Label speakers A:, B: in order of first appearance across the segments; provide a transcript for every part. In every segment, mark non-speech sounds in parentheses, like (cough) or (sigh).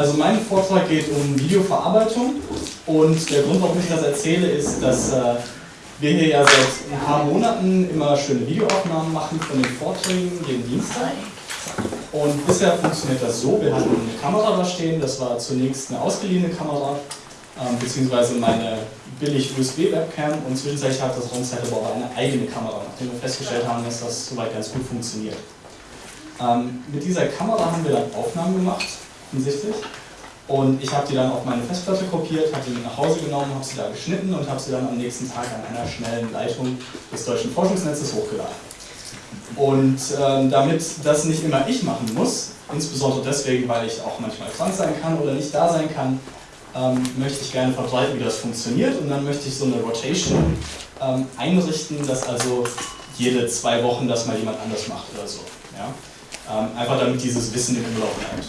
A: also mein Vortrag geht um Videoverarbeitung und der Grund, warum ich das erzähle, ist, dass äh, wir hier ja seit ein paar Monaten immer schöne Videoaufnahmen machen von den Vorträgen jeden Dienstag. Und bisher funktioniert das so, wir hatten eine Kamera da stehen, das war zunächst eine ausgeliehene Kamera, ähm, beziehungsweise meine billig USB-Webcam und zwischenzeitlich hat das Raumzeit aber auch eine eigene Kamera, nachdem wir festgestellt haben, dass das soweit ganz gut funktioniert. Ähm, mit dieser Kamera haben wir dann Aufnahmen gemacht, hinsichtlich. Und ich habe die dann auf meine Festplatte kopiert, habe die mit nach Hause genommen, habe sie da geschnitten und habe sie dann am nächsten Tag an einer schnellen Leitung des Deutschen Forschungsnetzes hochgeladen. Und ähm, damit das nicht immer ich machen muss, insbesondere deswegen, weil ich auch manchmal krank sein kann oder nicht da sein kann, ähm, möchte ich gerne verbreiten, wie das funktioniert. Und dann möchte ich so eine Rotation ähm, einrichten, dass also jede zwei Wochen das mal jemand anders macht oder so. Ja? Ähm, einfach damit dieses Wissen im Umlauf bleibt.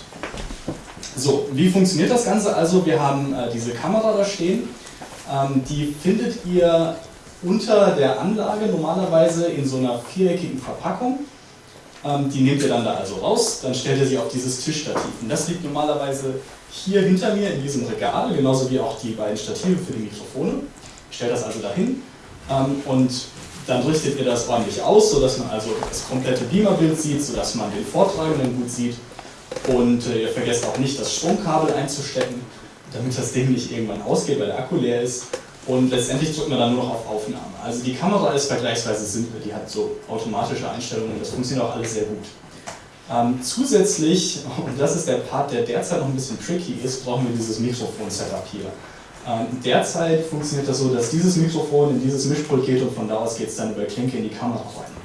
A: So, wie funktioniert das Ganze? Also wir haben äh, diese Kamera da stehen, ähm, die findet ihr unter der Anlage normalerweise in so einer viereckigen Verpackung. Ähm, die nehmt ihr dann da also raus, dann stellt ihr sie auf dieses Tischstativ. Und das liegt normalerweise hier hinter mir in diesem Regal, genauso wie auch die beiden Stative für die Mikrofone. Ich stelle das also dahin ähm, und dann richtet ihr das ordentlich aus, sodass man also das komplette Beamerbild sieht, sodass man den Vortragenden gut sieht. Und äh, ihr vergesst auch nicht, das Stromkabel einzustecken, damit das Ding nicht irgendwann ausgeht, weil der Akku leer ist. Und letztendlich drückt man dann nur noch auf Aufnahme. Also die Kamera ist vergleichsweise simpel, die hat so automatische Einstellungen, das funktioniert auch alles sehr gut. Ähm, zusätzlich, (laughs) und das ist der Part, der derzeit noch ein bisschen tricky ist, brauchen wir dieses Mikrofon-Setup hier. Ähm, derzeit funktioniert das so, dass dieses Mikrofon in dieses Mischpult geht und von da aus geht es dann über Klinke in die Kamera rein.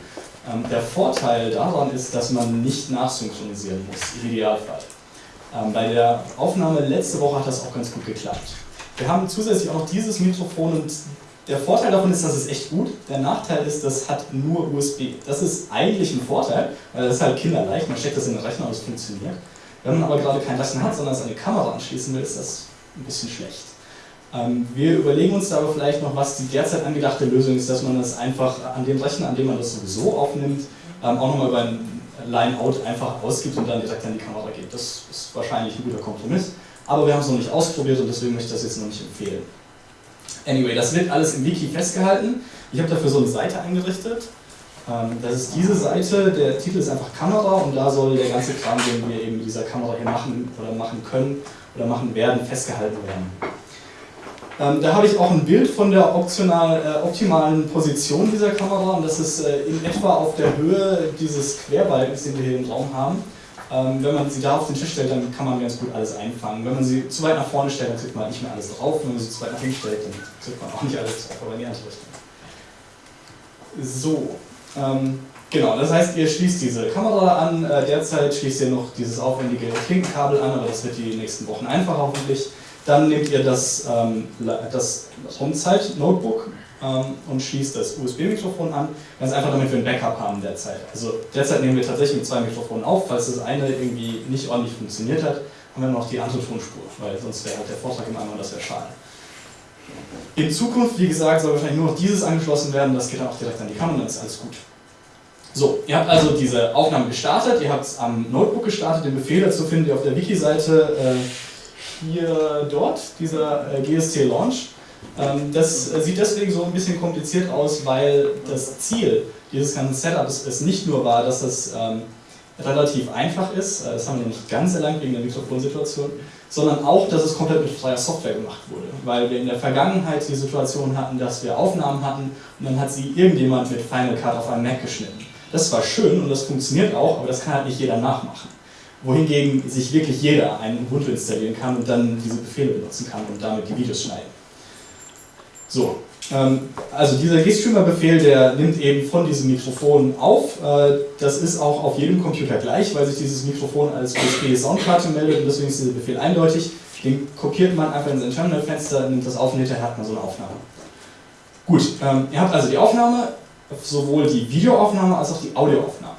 A: Ähm, der Vorteil daran ist, dass man nicht nachsynchronisieren muss, im Idealfall. Ähm, bei der Aufnahme letzte Woche hat das auch ganz gut geklappt. Wir haben zusätzlich auch noch dieses Mikrofon und der Vorteil davon ist, dass es echt gut. Der Nachteil ist, das hat nur USB. Das ist eigentlich ein Vorteil, weil das ist halt kinderleicht. Man steckt das in den Rechner und es funktioniert. Wenn man aber gerade keinen Rechner hat, sondern es an eine Kamera anschließen will, ist das ein bisschen schlecht. Ähm, wir überlegen uns da aber vielleicht noch, was die derzeit angedachte Lösung ist, dass man das einfach an dem Rechner, an dem man das sowieso aufnimmt, ähm, auch nochmal über ein Line-Out einfach ausgibt und dann direkt an die Kamera geht. Das ist wahrscheinlich ein guter Kompromiss, aber wir haben es noch nicht ausprobiert und deswegen möchte ich das jetzt noch nicht empfehlen. Anyway, das wird alles im Wiki festgehalten. Ich habe dafür so eine Seite eingerichtet. Ähm, das ist diese Seite, der Titel ist einfach Kamera und da soll der ganze Kram, den wir eben mit dieser Kamera hier machen oder machen können oder machen werden, festgehalten werden. Ähm, da habe ich auch ein Bild von der optional, äh, optimalen Position dieser Kamera und das ist äh, in etwa auf der Höhe dieses Querbalkens, den wir hier im Raum haben. Ähm, wenn man sie da auf den Tisch stellt, dann kann man ganz gut alles einfangen. Wenn man sie zu weit nach vorne stellt, dann kriegt man nicht mehr alles drauf. Wenn man sie zu weit nach hinten stellt, dann kriegt man auch nicht alles drauf, aber in die andere Richtung. So, ähm, genau, das heißt, ihr schließt diese Kamera an. Äh, derzeit schließt ihr noch dieses aufwendige Klinkenkabel an, aber das wird die nächsten Wochen einfacher hoffentlich. Dann nehmt ihr das, ähm, das Homezeit-Notebook ähm, und schließt das USB-Mikrofon an, ganz einfach damit wir ein Backup haben derzeit. Also derzeit nehmen wir tatsächlich mit zwei Mikrofonen auf, falls das eine irgendwie nicht ordentlich funktioniert hat, haben wir noch die andere Tonspur, weil sonst wäre halt der Vortrag im einmal das wäre schade. In Zukunft, wie gesagt, soll wahrscheinlich nur noch dieses angeschlossen werden, das geht dann auch direkt an die Kamera, dann ist alles gut. So, ihr habt also diese Aufnahme gestartet, ihr habt es am Notebook gestartet, den Befehl dazu findet ihr auf der Wiki-Seite äh, hier dort, dieser äh, GST Launch. Ähm, das äh, sieht deswegen so ein bisschen kompliziert aus, weil das Ziel dieses ganzen Setups es nicht nur war, dass das ähm, relativ einfach ist, äh, das haben wir nicht ganz erlangt wegen der Mikrofonsituation, sondern auch, dass es komplett mit freier Software gemacht wurde. Weil wir in der Vergangenheit die Situation hatten, dass wir Aufnahmen hatten und dann hat sie irgendjemand mit Final Cut auf einem Mac geschnitten. Das war schön und das funktioniert auch, aber das kann halt nicht jeder nachmachen wohingegen sich wirklich jeder einen Ubuntu installieren kann und dann diese Befehle benutzen kann und damit die Videos schneiden. So, ähm, also dieser GStreamer-Befehl, der nimmt eben von diesem Mikrofon auf. Äh, das ist auch auf jedem Computer gleich, weil sich dieses Mikrofon als USB-Soundkarte meldet und deswegen ist dieser Befehl eindeutig. Den kopiert man einfach in sein Terminalfenster, nimmt das auf und hinterher hat man so eine Aufnahme. Gut, ähm, ihr habt also die Aufnahme, sowohl die Videoaufnahme als auch die Audioaufnahme.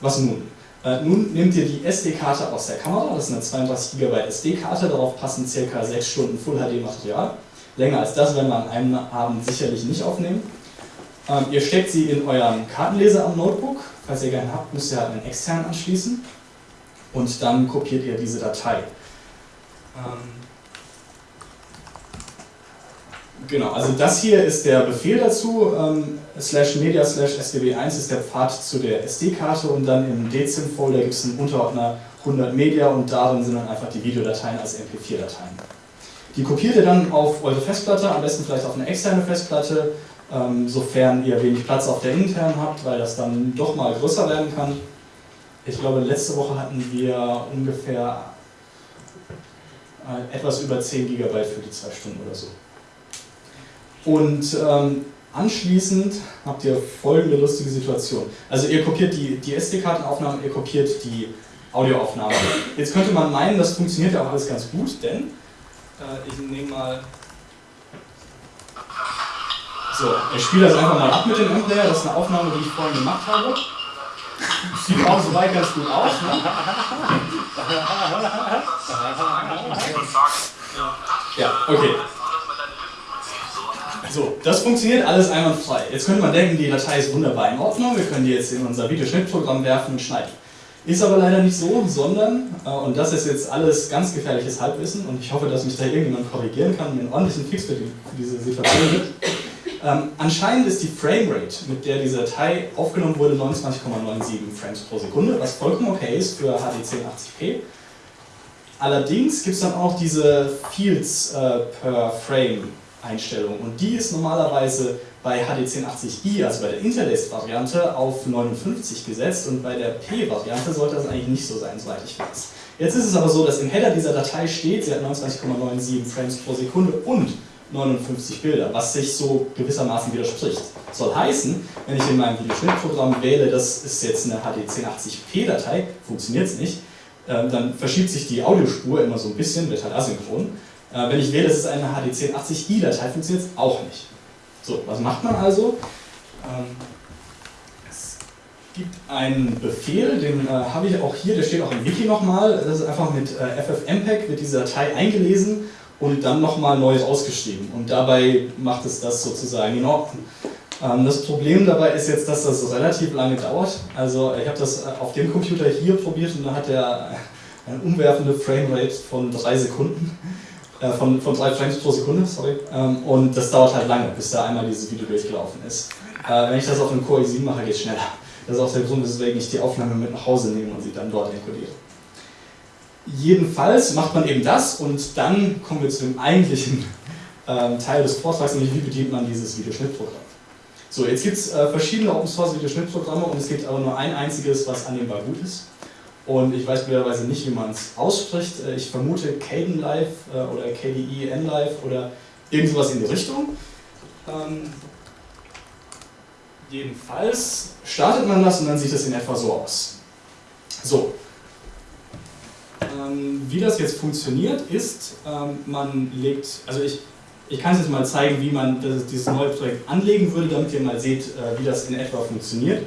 A: Was nun? Äh, nun nehmt ihr die SD-Karte aus der Kamera, das ist eine 32 GB SD-Karte, darauf passen ca. 6 Stunden Full HD Material. Länger als das werden wir an einem Abend sicherlich nicht aufnehmen. Ähm, ihr steckt sie in euren Kartenleser am Notebook, falls ihr keinen habt, müsst ihr halt einen externen anschließen und dann kopiert ihr diese Datei. Ähm, genau, also das hier ist der Befehl dazu, ähm, slash media slash swb1 ist der Pfad zu der SD-Karte und dann im Dezim-Folder gibt es einen Unterordner 100 Media und darin sind dann einfach die Videodateien als MP4-Dateien. Die kopiert ihr dann auf eure Festplatte, am besten vielleicht auf eine externe Festplatte, ähm, sofern ihr wenig Platz auf der internen habt, weil das dann doch mal größer werden kann. Ich glaube, letzte Woche hatten wir ungefähr äh, etwas über 10 GB für die zwei Stunden oder so. Und ähm, anschließend habt ihr folgende lustige Situation. Also ihr kopiert die, die SD-Kartenaufnahmen, ihr kopiert die Audioaufnahme. Jetzt könnte man meinen, das funktioniert ja auch alles ganz gut, denn äh, ich nehme mal so, ich spiele das einfach mal ab mit dem M-Player. Das ist eine Aufnahme, die ich vorhin gemacht habe. Sieht auch soweit ganz gut aus. Ne? (laughs) Ja, okay. So, das funktioniert alles einwandfrei. Jetzt könnte man denken, die Datei ist wunderbar in Ordnung. Wir können die jetzt in unser Videoschnittprogramm werfen und schneiden. Ist aber leider nicht so, sondern, äh, und das ist jetzt alles ganz gefährliches Halbwissen und ich hoffe, dass mich da irgendjemand korrigieren kann und mir einen ordentlichen Fix für, die, für diese Situation gibt. Ähm, anscheinend ist die Framerate, mit der diese Datei aufgenommen wurde, 29,97 Frames pro Sekunde, was vollkommen okay ist für HD 1080p. Allerdings gibt es dann auch diese Fields äh, per Frame Einstellung und die ist normalerweise bei HD 1080i, also bei der Interlaced-Variante, auf 59 gesetzt und bei der P-Variante sollte das eigentlich nicht so sein, soweit ich weiß. Jetzt ist es aber so, dass im Header dieser Datei steht, sie hat 29,97 Frames pro Sekunde und 59 Bilder, was sich so gewissermaßen widerspricht. Soll heißen, wenn ich in meinem Videoschnittprogramm wähle, das ist jetzt eine HD 1080p-Datei, funktioniert es nicht, ähm, dann verschiebt sich die Audiospur immer so ein bisschen, wird halt asynchron. Äh, wenn ich wähle, das ist eine HD 1080i-Datei, funktioniert es auch nicht. So, was macht man also? Ähm, es gibt einen Befehl, den äh, habe ich auch hier, der steht auch im Wiki nochmal, das ist einfach mit äh, ffmpeg, wird diese Datei eingelesen und dann nochmal neu ausgeschrieben. Und dabei macht es das sozusagen in Ordnung. Ähm, das Problem dabei ist jetzt, dass das relativ lange dauert. Also ich habe das auf dem Computer hier probiert und da hat er eine umwerfende Framerate von drei Sekunden. Äh, von, von drei Frames pro Sekunde, sorry. Ähm, und das dauert halt lange, bis da einmal dieses Video durchgelaufen ist. Äh, wenn ich das auf einem Core i7 mache, geht es schneller. Das ist auch der Grund, weswegen ich die Aufnahme mit nach Hause nehme und sie dann dort enkodiere. Jedenfalls macht man eben das und dann kommen wir zu dem eigentlichen ähm, Teil des Vortrags, nämlich wie bedient man dieses Videoschnittprogramm. So, jetzt gibt es äh, verschiedene Open Source Videoschnittprogramme und es gibt aber nur ein einziges, was annehmbar gut ist. Und ich weiß blöderweise nicht, wie man es ausspricht. Äh, ich vermute Caden Live äh, oder KDE Live oder irgend sowas in die Richtung. Ähm, jedenfalls startet man das und dann sieht es in etwa so aus. So, ähm, wie das jetzt funktioniert, ist, ähm, man legt, also ich, ich kann es jetzt mal zeigen, wie man das, dieses neue Projekt anlegen würde, damit ihr mal seht, äh, wie das in etwa funktioniert.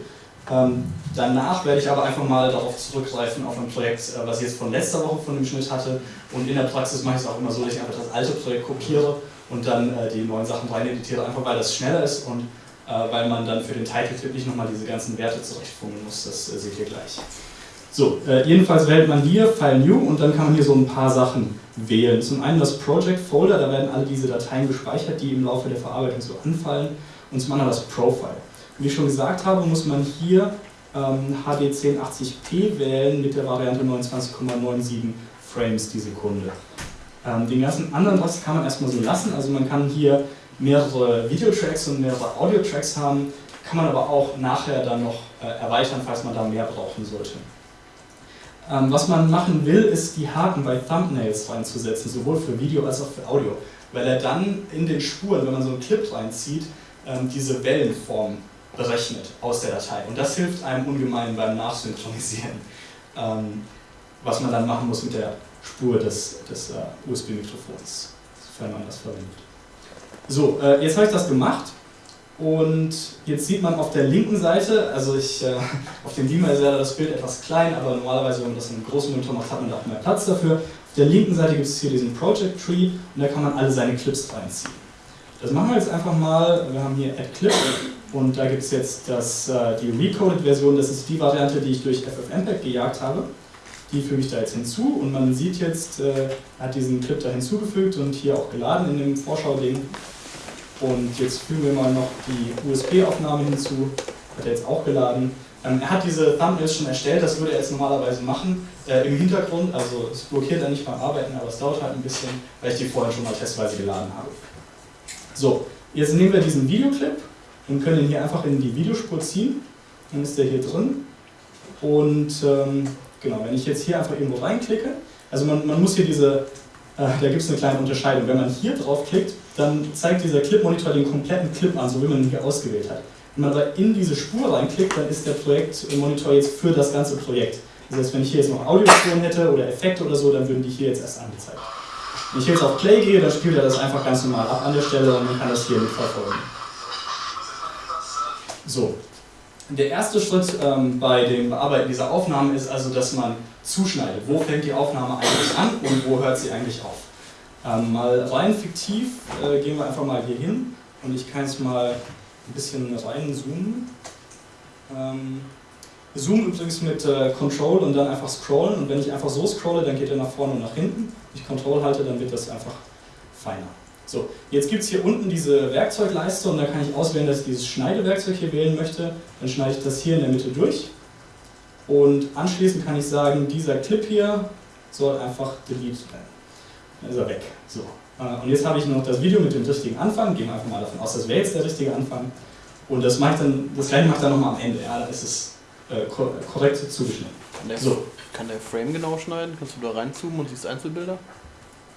A: Ähm, danach werde ich aber einfach mal darauf zurückgreifen, auf ein Projekt, äh, was ich jetzt von letzter Woche von dem Schnitt hatte. Und in der Praxis mache ich es auch immer so, dass ich einfach das alte Projekt kopiere und dann äh, die neuen Sachen rein editiere, einfach weil das schneller ist und äh, weil man dann für den Title Clip nicht nochmal diese ganzen Werte zurechtfummeln muss. Das seht ihr gleich. So, jedenfalls wählt man hier File New und dann kann man hier so ein paar Sachen wählen. Zum einen das Project Folder, da werden alle diese Dateien gespeichert, die im Laufe der Verarbeitung so anfallen. Und zum anderen das Profile. Wie ich schon gesagt habe, muss man hier ähm, HD 1080p wählen mit der Variante 29,97 Frames die Sekunde. Ähm, den ganzen anderen Rest kann man erstmal so lassen, also man kann hier mehrere Videotracks und mehrere Audiotracks haben, kann man aber auch nachher dann noch äh, erweitern, falls man da mehr brauchen sollte. Ähm, was man machen will, ist die Haken bei Thumbnails reinzusetzen, sowohl für Video als auch für Audio, weil er dann in den Spuren, wenn man so einen Clip reinzieht, ähm, diese Wellenform berechnet aus der Datei. Und das hilft einem ungemein beim Nachsynchronisieren, (laughs) ähm, was man dann machen muss mit der Spur des, des äh, USB-Mikrofons, sofern man das verwendet. So, äh, jetzt habe ich das gemacht und jetzt sieht man auf der linken Seite, also ich, äh, (laughs) auf dem Beamer ist ja das Bild etwas klein, aber normalerweise, wenn man das in einem großen Monitor macht, hat man da auch mehr Platz dafür. Auf der linken Seite gibt es hier diesen Project Tree und da kann man alle seine Clips reinziehen. Das machen wir jetzt einfach mal, wir haben hier Add Clip und da gibt es jetzt das, äh, die Recoded-Version, das ist die Variante, die ich durch FFmpeg gejagt habe. Die füge ich da jetzt hinzu und man sieht jetzt, äh, hat diesen Clip da hinzugefügt und hier auch geladen in dem Vorschau-Ding. Und jetzt fügen wir mal noch die USB-Aufnahme hinzu, hat er jetzt auch geladen. Ähm, er hat diese Thumbnails schon erstellt, das würde er jetzt normalerweise machen. Äh, Im Hintergrund, also es blockiert er nicht beim Arbeiten, aber es dauert halt ein bisschen, weil ich die vorher schon mal testweise geladen habe. So, jetzt nehmen wir diesen Videoclip und können ihn hier einfach in die Videospur ziehen. Dann ist der hier drin. Und ähm, genau, wenn ich jetzt hier einfach irgendwo reinklicke, also man, man muss hier diese, äh, da gibt es eine kleine Unterscheidung. Wenn man hier drauf klickt, dann zeigt dieser Clip-Monitor den kompletten Clip an, so wie man ihn hier ausgewählt hat. Wenn man aber in diese Spur reinklickt, dann ist der Projektmonitor jetzt für das ganze Projekt. Das heißt, wenn ich hier jetzt noch Audiospuren hätte oder Effekte oder so, dann würden die hier jetzt erst angezeigt. Wenn ich jetzt auf Play gehe, dann spielt er das einfach ganz normal ab an der Stelle und man kann das hier mitverfolgen. So. Der erste Schritt ähm, bei dem Bearbeiten dieser Aufnahmen ist also, dass man zuschneidet. Wo fängt die Aufnahme eigentlich an und wo hört sie eigentlich auf? Ähm, mal rein fiktiv äh, gehen wir einfach mal hier hin und ich kann jetzt mal ein bisschen reinzoomen. Ähm, Zoom übrigens mit äh, Control und dann einfach scrollen und wenn ich einfach so scrolle, dann geht er nach vorne und nach hinten. Wenn ich Control halte, dann wird das einfach feiner. So, jetzt gibt es hier unten diese Werkzeugleiste und da kann ich auswählen, dass ich dieses Schneidewerkzeug hier wählen möchte. Dann schneide ich das hier in der Mitte durch und anschließend kann ich sagen, dieser Clip hier soll einfach deleted werden. Dann ist er weg. So. Äh, und jetzt habe ich noch das Video mit dem richtigen Anfang, gehen wir einfach mal davon aus, das wäre jetzt der richtige Anfang. Und das, mache dann, das gleiche mache ich dann nochmal am Ende, ja, da ist es äh, korrekt zugeschnitten.
B: Kann der, so. kann der Frame genau schneiden? Kannst du da reinzoomen und siehst Einzelbilder?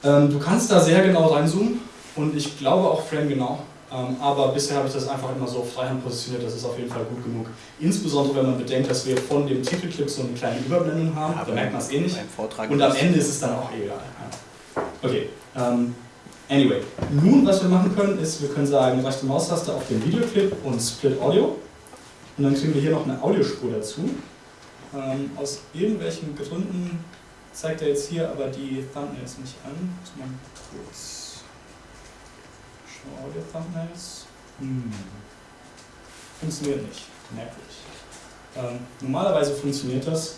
A: Ähm, du kannst da sehr genau reinzoomen und ich glaube auch Frame genau. Ähm, aber bisher habe ich das einfach immer so auf Freihand positioniert, das ist auf jeden Fall gut genug. Insbesondere wenn man bedenkt, dass wir von dem Titelclip so eine kleine Überblendung haben, ja, da merkt man es eh nicht. Und am Ende ist es dann auch egal. Okay, ähm, Anyway, nun was wir machen können, ist, wir können sagen, rechte Maustaste auf den Videoclip und Split Audio. Und dann kriegen wir hier noch eine Audiospur dazu. Ähm, aus irgendwelchen Gründen zeigt er jetzt hier aber die Thumbnails nicht an. Muss man kurz Show Audio Thumbnails. Hm. Funktioniert nicht. Merkwürdig. Ähm, normalerweise funktioniert das.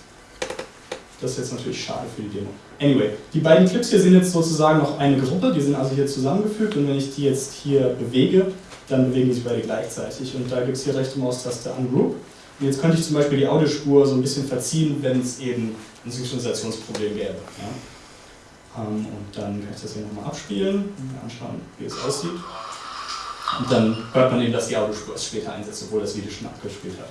A: Das ist jetzt natürlich schade für die Demo. Anyway, die beiden Clips hier sind jetzt sozusagen noch eine Gruppe, die sind also hier zusammengefügt und wenn ich die jetzt hier bewege, dann bewegen sich beide gleichzeitig und da gibt es hier rechte Maustaste Ungroup und jetzt könnte ich zum Beispiel die Audiospur so ein bisschen verziehen, wenn es eben ein Synchronisationsproblem gäbe. Ja? Und dann kann ich das hier nochmal abspielen und anschauen, wie es aussieht. Und dann hört man eben, dass die Audiospur erst später einsetzt, obwohl das Video schon abgespielt hat.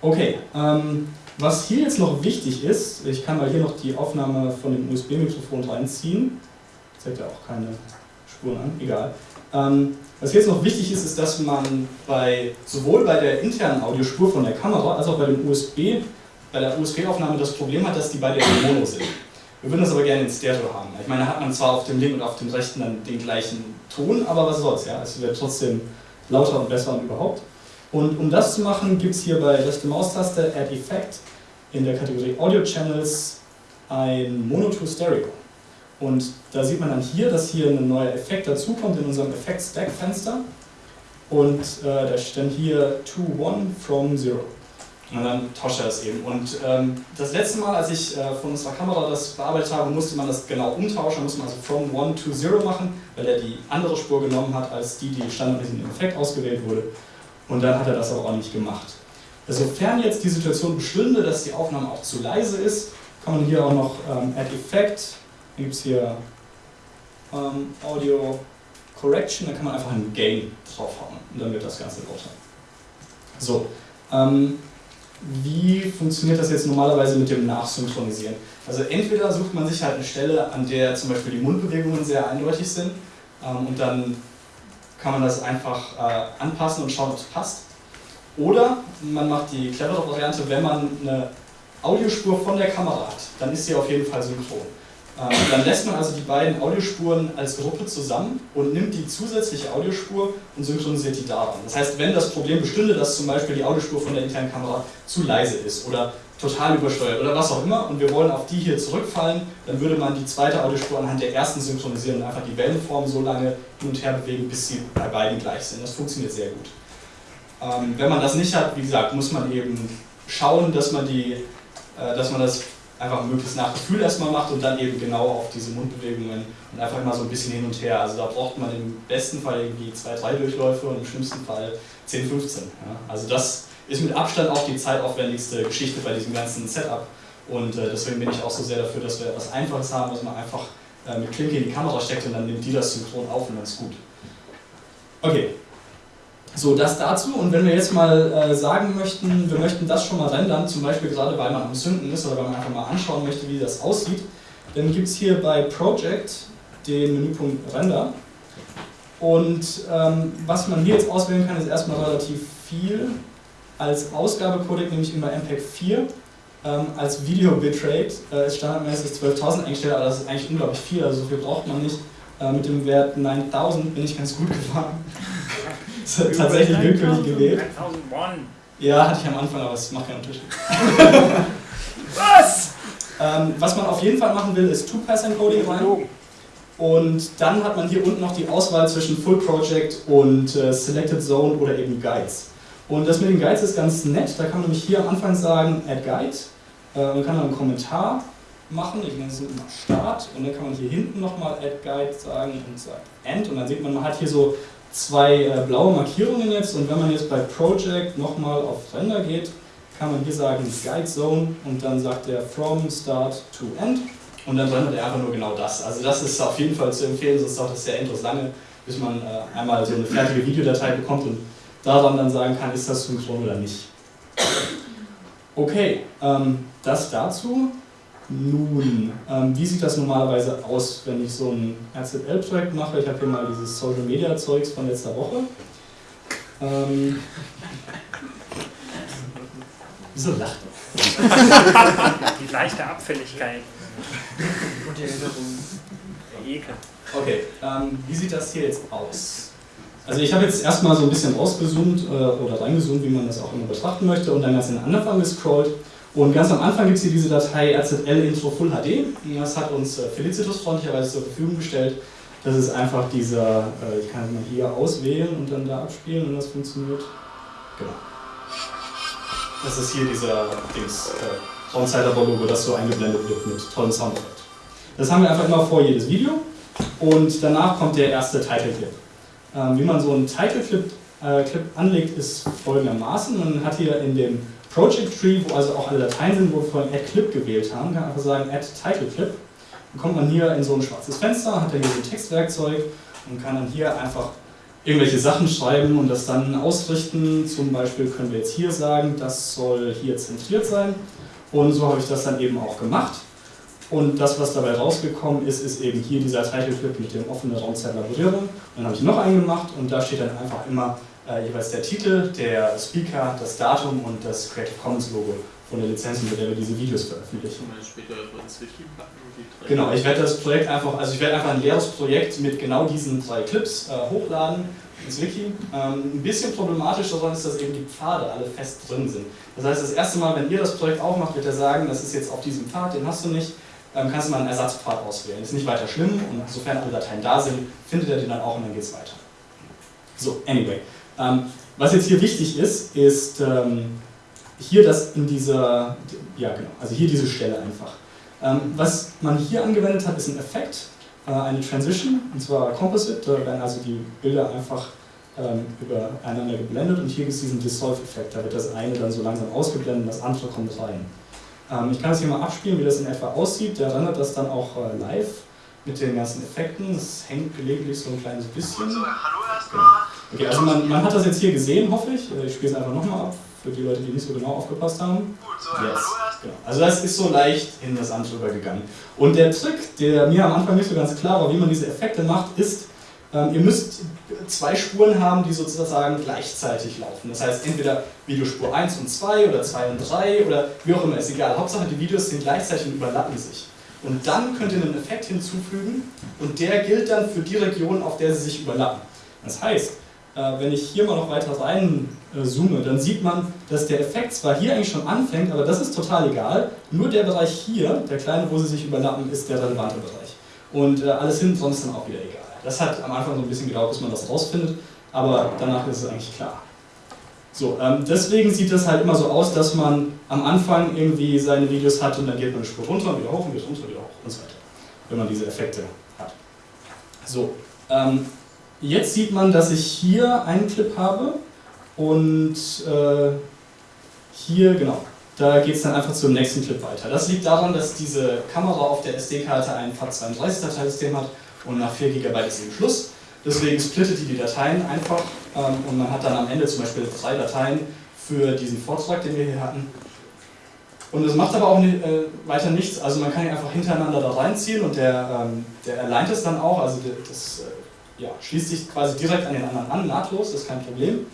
A: Okay, ähm, was hier jetzt noch wichtig ist, ich kann mal hier noch die Aufnahme von dem USB-Mikrofon reinziehen, zeigt ja auch keine Spuren an, egal. Ähm, was jetzt noch wichtig ist, ist, dass man bei, sowohl bei der internen Audiospur von der Kamera als auch bei dem USB, bei der USB-Aufnahme das Problem hat, dass die beide in Mono sind. Wir würden das aber gerne in Stereo haben. Ich meine, hat man zwar auf dem linken und auf dem rechten dann den gleichen Ton, aber was soll's, ja, es wird trotzdem lauter und besser und überhaupt. Und um das zu machen, gibt es hier bei rechte Maustaste Add Effect in der Kategorie Audio Channels ein Mono to Stereo. Und da sieht man dann hier, dass hier ein neuer Effekt dazukommt in unserem Effekt-Stack-Fenster. Und äh, da steht hier to one from zero. Und dann tauscht er das eben. Und ähm, das letzte Mal, als ich äh, von unserer Kamera das bearbeitet habe, musste man das genau umtauschen. Da musste man also from one to zero machen, weil er die andere Spur genommen hat, als die, die standardmäßig im Effekt ausgewählt wurde. Und dann hat er das aber auch nicht gemacht. Sofern jetzt die Situation bestünde, dass die Aufnahme auch zu leise ist, kann man hier auch noch ähm, Add Effect, dann gibt es hier ähm, Audio Correction, da kann man einfach einen Gain draufhauen und dann wird das Ganze lauter. So, ähm, wie funktioniert das jetzt normalerweise mit dem Nachsynchronisieren? Also entweder sucht man sich halt eine Stelle, an der zum Beispiel die Mundbewegungen sehr eindeutig sind ähm, und dann kann man das einfach äh, anpassen und schauen, ob es passt. Oder man macht die clevere Variante, wenn man eine Audiospur von der Kamera hat, dann ist sie auf jeden Fall synchron. Ähm, dann lässt man also die beiden Audiospuren als Gruppe zusammen und nimmt die zusätzliche Audiospur und synchronisiert die daran. Das heißt, wenn das Problem bestünde, dass zum Beispiel die Audiospur von der internen Kamera zu leise ist oder total übersteuert oder was auch immer und wir wollen auf die hier zurückfallen, dann würde man die zweite Audiospur anhand der ersten synchronisieren und einfach die Wellenform so lange hin und her bewegen, bis sie bei beiden gleich sind. Das funktioniert sehr gut. Ähm, wenn man das nicht hat, wie gesagt, muss man eben schauen, dass man, die, äh, dass man das einfach möglichst nach Gefühl erstmal macht und dann eben genau auf diese Mundbewegungen und einfach immer so ein bisschen hin und her. Also da braucht man im besten Fall irgendwie zwei, drei Durchläufe und im schlimmsten Fall 10, 15. Ja. Also das ist mit Abstand auch die zeitaufwendigste Geschichte bei diesem ganzen Setup. Und äh, deswegen bin ich auch so sehr dafür, dass wir etwas Einfaches haben, was man einfach äh, mit Klinke in die Kamera steckt und dann nimmt die das synchron auf und dann ist gut. Okay, so, das dazu. Und wenn wir jetzt mal äh, sagen möchten, wir möchten das schon mal rendern, zum Beispiel gerade weil man am Sünden ist oder weil man einfach mal anschauen möchte, wie das aussieht, dann gibt es hier bei Project den Menüpunkt Render. Und ähm, was man hier jetzt auswählen kann, ist erstmal relativ viel. Als Ausgabecodec nehme ich immer MPEG 4. Ähm, als Video Bitrate äh, ist standardmäßig 12.000 eingestellt, aber das ist eigentlich unglaublich viel, also so viel braucht man nicht. Äh, mit dem Wert 9000 bin ich ganz gut (laughs) gefahren. (laughs) tatsächlich willkürlich gewählt. 1001. Ja, hatte ich am Anfang, aber es macht keinen Unterschied. (laughs) was? Ähm, was man auf jeden Fall machen will, ist Two-Pass-Encoding rein. Und dann hat man hier unten noch die Auswahl zwischen Full Project und äh, Selected Zone oder eben Guides. Und das mit den Guides ist ganz nett. Da kann man nämlich hier am Anfang sagen Add Guide. Äh, man kann dann einen Kommentar machen. Ich nenne es mal Start. Und dann kann man hier hinten nochmal Add Guide sagen und sagen End. Und dann sieht man, man hat hier so zwei äh, blaue Markierungen jetzt und wenn man jetzt bei Project nochmal auf Render geht, kann man hier sagen Guide Zone und dann sagt er From Start to End und dann rendert er einfach nur genau das. Also das ist auf jeden Fall zu empfehlen, sonst dauert das sehr endlos lange, bis man äh, einmal so eine fertige Videodatei bekommt und daran dann sagen kann, ist das synchron oder nicht. Okay, ähm, das dazu. Nun, ähm, wie sieht das normalerweise aus, wenn ich so ein RZL-Projekt mache? Ich habe hier mal dieses Social Media Zeugs von letzter Woche. Ähm, wieso lacht (laughs)
C: Die leichte Abfälligkeit. Und die Erinnerung.
A: Der Ekel. Okay, ähm, wie sieht das hier jetzt aus? Also ich habe jetzt erstmal so ein bisschen rausgezoomt äh, oder reingezoomt, wie man das auch immer betrachten möchte, und dann ganz in den Anfang gescrollt. Und ganz am Anfang gibt es hier diese Datei RZL Intro Full HD. Das hat uns äh, Felicitus freundlicherweise zur Verfügung gestellt. Das ist einfach dieser, äh, ich kann mal hier auswählen und dann da abspielen und das funktioniert. Genau. Das ist hier dieser Dings, äh, Soundzeiter-Logo, das so eingeblendet wird mit tollem Soundeffekt. Das haben wir einfach immer vor jedes Video und danach kommt der erste Title Clip. Ähm, wie man so einen Title Clip, äh, anlegt, ist folgendermaßen. Man hat hier in dem Project Tree, wo also auch alle Dateien sind, wo wir vorhin Add Clip gewählt haben, kann einfach sagen Add Title Clip. Dann kommt man hier in so ein schwarzes Fenster, hat dann hier so ein Textwerkzeug und kann dann hier einfach irgendwelche Sachen schreiben und das dann ausrichten. Zum Beispiel können wir jetzt hier sagen, das soll hier zentriert sein. Und so habe ich das dann eben auch gemacht. Und das, was dabei rausgekommen ist, ist eben hier dieser Title Clip mit dem offenen Raum Laborieren. Und dann habe ich noch einen gemacht und da steht dann einfach immer äh, jeweils der Titel, der Speaker, das Datum und das Creative Commons Logo von der Lizenz, mit der wir diese Videos veröffentlichen. Genau, ich werde das Projekt einfach, also ich werde einfach ein leeres Projekt mit genau diesen drei Clips äh, hochladen ins Wiki. Ähm, ein bisschen problematisch daran ist, dass eben die Pfade alle fest drin sind. Das heißt, das erste Mal, wenn ihr das Projekt aufmacht, wird er sagen, das ist jetzt auf diesem Pfad, den hast du nicht, ähm, kannst du mal einen Ersatzpfad auswählen. Ist nicht weiter schlimm und sofern alle Dateien da sind, findet er den dann auch und dann geht es weiter. So, anyway. Ähm, was jetzt hier wichtig ist, ist ähm, hier das in dieser, ja genau, also hier diese Stelle einfach. Ähm, was man hier angewendet hat, ist ein Effekt, äh, eine Transition, und zwar Composite, da werden also die Bilder einfach ähm, übereinander geblendet und hier gibt es diesen Dissolve-Effekt, da wird das eine dann so langsam ausgeblendet und das andere kommt rein. Ähm, ich kann das hier mal abspielen, wie das in etwa aussieht, der rendert das dann auch äh, live mit den ganzen Effekten, es hängt gelegentlich so ein kleines bisschen. hallo erstmal. Okay, also man, man hat das jetzt hier gesehen, hoffe ich. Äh, ich spiele es einfach nochmal ab, für die Leute, die nicht so genau aufgepasst haben. Gut, so, yes. genau. Also das ist so leicht in das andere übergegangen. Und der Trick, der mir am Anfang nicht so ganz klar war, wie man diese Effekte macht, ist, ähm, ihr müsst zwei Spuren haben, die sozusagen gleichzeitig laufen. Das heißt, entweder Videospur 1 und 2 oder 2 und 3 oder wie auch immer, ist egal. Hauptsache die Videos sind gleichzeitig und überlappen sich. Und dann könnt ihr einen Effekt hinzufügen und der gilt dann für die Region, auf der sie sich überlappen. Das heißt, wenn ich hier mal noch weiter rein äh, dann sieht man, dass der Effekt zwar hier eigentlich schon anfängt, aber das ist total egal. Nur der Bereich hier, der kleine, wo sie sich überlappen, ist der relevante Bereich. Und äh, alles hin sonst dann auch wieder egal. Das hat am Anfang so ein bisschen gedauert, bis man das rausfindet, aber danach ist es eigentlich klar. So, ähm, deswegen sieht das halt immer so aus, dass man am Anfang irgendwie seine Videos hat und dann geht man eine Spur runter und wieder hoch und wieder runter, wieder hoch und so weiter. Wenn man diese Effekte hat. So, ähm, jetzt sieht man, dass ich hier einen Clip habe und äh, hier, genau, da geht es dann einfach zum nächsten Clip weiter. Das liegt daran, dass diese Kamera auf der SD-Karte ein FAT32-Dateisystem hat und nach 4 GB ist eben Schluss. Deswegen splittet die die Dateien einfach ähm, und man hat dann am Ende zum Beispiel drei Dateien für diesen Vortrag, den wir hier hatten. Und es macht aber auch nicht, äh, weiter nichts, also man kann ihn einfach hintereinander da reinziehen und der, ähm, der alleint es dann auch, also das äh, ja, schließt sich quasi direkt an den anderen an, nahtlos, das ist kein Problem.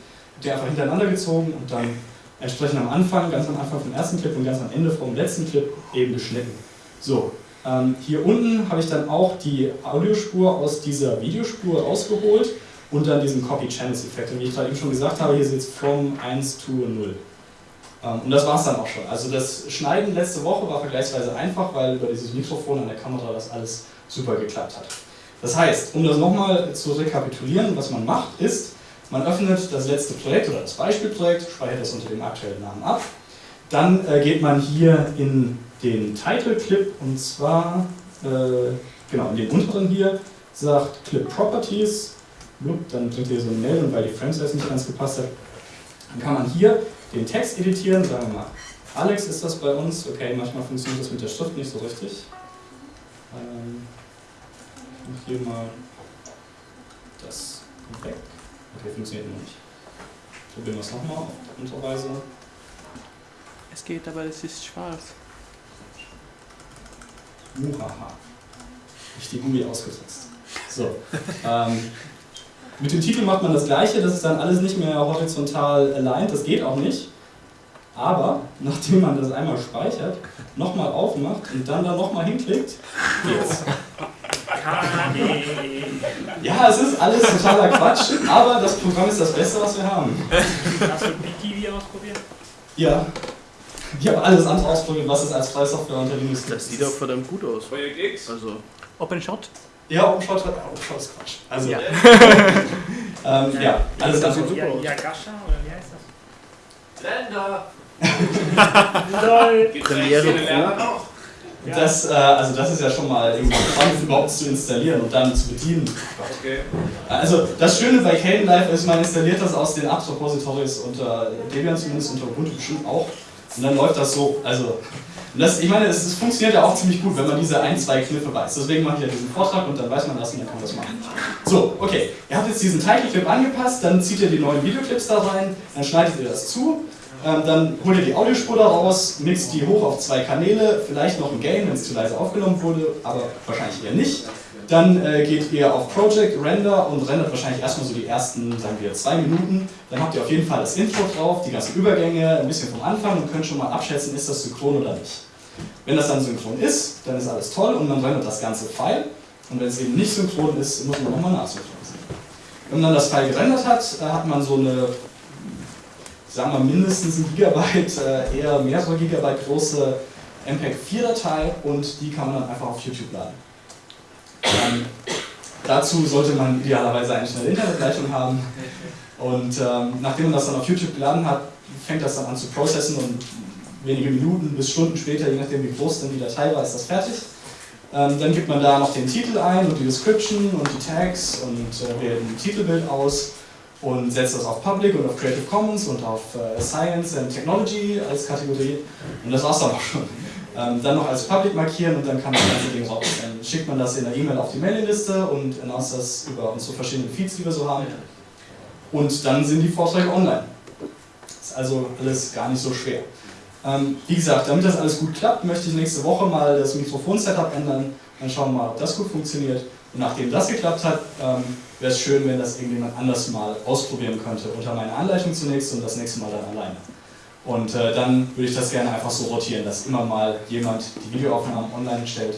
A: Der einfach hintereinander gezogen und dann entsprechend am Anfang, ganz am Anfang vom ersten Clip und ganz am Ende vom letzten Clip eben geschnitten. So, ähm, hier unten habe ich dann auch die Audiospur aus dieser Videospur rausgeholt und dann diesen Copy-Channels-Effekt. Und wie ich gerade eben schon gesagt habe, hier ist jetzt from 1 to 0. Ähm, und das war es dann auch schon. Also das Schneiden letzte Woche war vergleichsweise einfach, weil über dieses Mikrofon an der Kamera das alles super geklappt hat. Das heißt, um das nochmal zu rekapitulieren, was man macht, ist, man öffnet das letzte Projekt oder das Beispielprojekt, speichert das unter dem aktuellen Namen ab. Dann äh, geht man hier in den Title Clip und zwar äh, genau in den unteren hier, sagt Clip Properties, dann bringt ihr so eine Meldung, weil die Framesize nicht ganz gepasst hat. Dann kann man hier den Text editieren, sagen wir mal, Alex ist das bei uns, okay, manchmal funktioniert das mit der Schrift nicht so richtig. Ähm, hier mal das weg. Okay, funktioniert noch nicht. Probieren wir es nochmal auf unsere Weise.
B: Es geht, aber es ist schwarz.
A: Muhaha. Nicht die Gummi ausgesetzt. So. ähm, mit dem Titel macht man das gleiche, das ist dann alles nicht mehr horizontal aligned, das geht auch nicht. Aber nachdem man das einmal speichert, nochmal aufmacht und dann da nochmal hinklickt, geht's. Ja, es ist alles totaler Quatsch, aber das Programm ist das Beste, was wir haben.
C: Hast du BitTV ausprobiert?
A: Ja. Ich habe alles andere ausprobiert, was es als freie Software unter Linux gibt.
B: Das sieht auch verdammt gut aus.
D: Projekt X?
B: Also,
C: OpenShot?
A: Ja, OpenShot hat OpenShot ist Quatsch. Also,
C: Ja. (laughs)
A: ähm, ja, alles
B: das
A: andere.
B: sieht
C: Ja,
B: super aus.
C: Yagasha oder wie heißt das?
D: Länder!
C: LOL!
D: Gibt's (laughs)
B: Premiere Pro?
A: Das, äh, also das ist ja schon mal irgendwie spannend, überhaupt zu installieren und dann zu bedienen.
D: Okay.
A: Also das Schöne bei Kden Live ist, man installiert das aus den Apt-Repositories unter Debian zumindest, unter Ubuntu bestimmt auch. Und dann läuft das so. Also, das, ich meine, es, es funktioniert ja auch ziemlich gut, wenn man diese ein, zwei Kniffe weiß. Deswegen mache ich ja diesen Vortrag und dann weiß man das und dann kann man das machen. So, okay. Ihr habt jetzt diesen Title-Clip angepasst, dann zieht ihr die neuen Videoclips da rein, dann schneidet ihr das zu, ähm, dann holt ihr die Audiospur da raus, mixt die hoch auf zwei Kanäle, vielleicht noch ein Gain, wenn es zu leise aufgenommen wurde, aber wahrscheinlich eher nicht. Dann äh, geht ihr auf Project, Render und rendert wahrscheinlich erstmal so die ersten, sagen wir, zwei Minuten. Dann habt ihr auf jeden Fall das Intro drauf, die ganzen Übergänge, ein bisschen vom Anfang und könnt schon mal abschätzen, ist das synchron oder nicht. Wenn das dann synchron ist, dann ist alles toll und man rendert das ganze File. Und wenn es eben nicht synchron ist, muss man nochmal nachsynchronisieren. Wenn man das File gerendert hat, äh, hat man so eine, sagen wir mindestens ein Gigabyte, äh, eher mehrere Gigabyte große MPEG-4-Datei und die kann man dann einfach auf YouTube laden. Ähm, dazu sollte man idealerweise eine schnelle Internetleitung haben. Und ähm, nachdem man das dann auf YouTube geladen hat, fängt das dann an zu processen und wenige Minuten bis Stunden später, je nachdem wie groß dann die Datei war, ist das fertig. Ähm, dann gibt man da noch den Titel ein und die Description und die Tags und äh, wählt ein Titelbild aus und setzt das auf Public und auf Creative Commons und auf äh, Science and Technology als Kategorie. Und das war's dann auch schon. Ähm, dann noch als Public markieren und dann kann das ganze Ding raus. Dann schickt man das in der E-Mail auf die Mailingliste und announced das über unsere verschiedenen Feeds, die wir so haben. Und dann sind die Vorträge online. Ist also alles gar nicht so schwer. Ähm, wie gesagt, damit das alles gut klappt, möchte ich nächste Woche mal das Mikrofon-Setup ändern. Dann schauen wir mal, ob das gut funktioniert. Und nachdem das geklappt hat, ähm, wäre es schön, wenn das irgendjemand anders mal ausprobieren könnte. Unter meiner Anleitung zunächst und das nächste Mal dann alleine. Und äh, dann würde ich das gerne einfach so rotieren, dass immer mal jemand die Videoaufnahmen online stellt.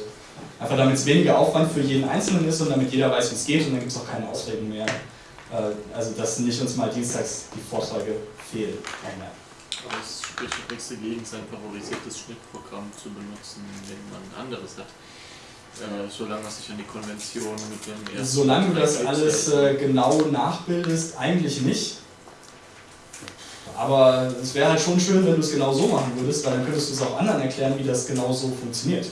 A: Einfach damit es weniger Aufwand für jeden Einzelnen ist und damit jeder weiß, wie es geht und dann gibt es auch keine Ausreden mehr. Äh, also, dass nicht uns mal dienstags die Vorträge fehlen.
E: Aber es spricht nichts dagegen, sein favorisiertes Schnittprogramm zu benutzen, wenn man ein anderes hat. Äh, solange man sich an die Konvention mit dem ersten.
A: Solange du das alles äh, genau nachbildest, eigentlich nicht. aber es wäre halt schon schön, wenn du es genau so machen würdest, weil dann könntest du es auch anderen erklären, wie das genau so funktioniert.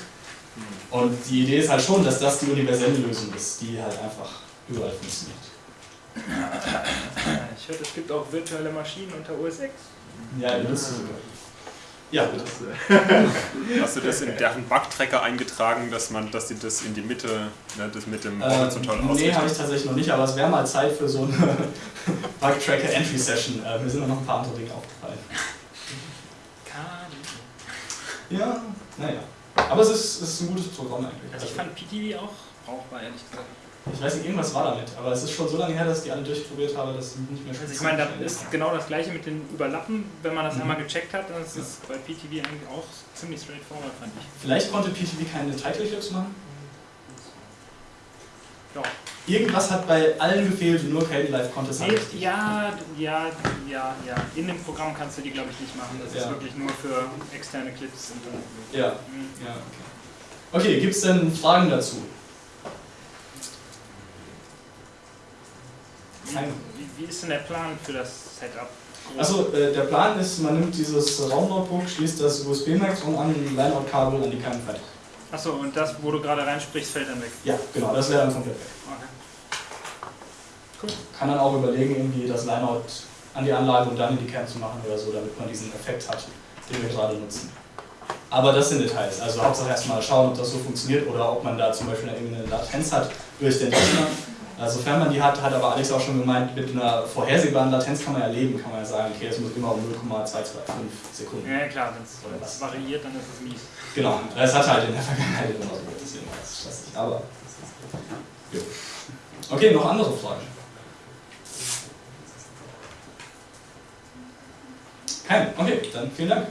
A: Und die Idee ist halt schon, dass das die universelle Lösung ist, die halt einfach überall funktioniert.
C: Ich hörte, es gibt auch virtuelle Maschinen unter OS X.
A: Ja, wisst es sogar. Ja, bitte. (laughs)
D: Hast du das in deren Bugtracker eingetragen, dass man, dass die das in die Mitte, ne, das mit dem horizontal
A: Ähm, nee,
D: ausrichtet?
A: habe ich tatsächlich noch nicht, aber es wäre mal Zeit für so eine (laughs) Bug-Tracker-Entry-Session. Äh, mir sind noch ein paar andere Dinge aufgefallen. Ja, naja. Aber es ist, es ist ein gutes Programm eigentlich.
C: Also ich fand PTV auch brauchbar, ehrlich gesagt.
A: Ich weiß nicht, irgendwas war damit, aber es ist schon so lange her, dass ich die alle durchprobiert habe, dass ich nicht mehr
C: Also ich meine, da ist genau das gleiche mit den Überlappen. Wenn man das
A: Mhm.
C: einmal gecheckt hat, dann ist es bei PTV eigentlich auch ziemlich straightforward, fand ich.
A: Vielleicht konnte PTV keine Title Clips machen.
C: Ja.
A: Irgendwas hat bei allen gefehlt und nur Caden Live konnte es halt
C: ja, ja, ja, ja. In dem Programm kannst du die, glaube ich, nicht machen. Das
A: Ja.
C: ist wirklich nur für externe Clips.
A: Ja,
C: Mhm.
A: ja, okay. Okay, gibt es denn Fragen dazu?
C: Wie, wie ist denn der Plan für das Setup?
A: Achso, äh, der Plan ist, man nimmt dieses Raumnotebook, schließt das USB-Maxon an, ein Line-Out-Kabel an die Kerne fertig.
C: Achso, und das, wo du gerade reinsprichst, fällt dann weg.
A: Ja, genau, das wäre dann komplett weg.
C: Okay.
A: Kann dann auch überlegen, irgendwie das Line-Out an die Anlage und dann in die Kerne zu machen oder so, damit man diesen Effekt hat, den wir gerade nutzen. Aber das sind Details. Also Hauptsache erstmal schauen, ob das so funktioniert oder ob man da zum Beispiel irgendeine Latenz hat durch den Rechner. Also, sofern man die hat, hat aber Alex auch schon gemeint, mit einer vorhersehbaren Latenz kann man ja leben, kann man ja sagen, okay, es muss immer um 0,225 Sekunden.
C: Ja, klar, wenn es variiert, dann ist es mies.
A: Genau, es hat halt in der Vergangenheit immer so deswegen war es stressig. Aber. Jo. Okay, noch andere Fragen? Keine. Okay, dann vielen Dank.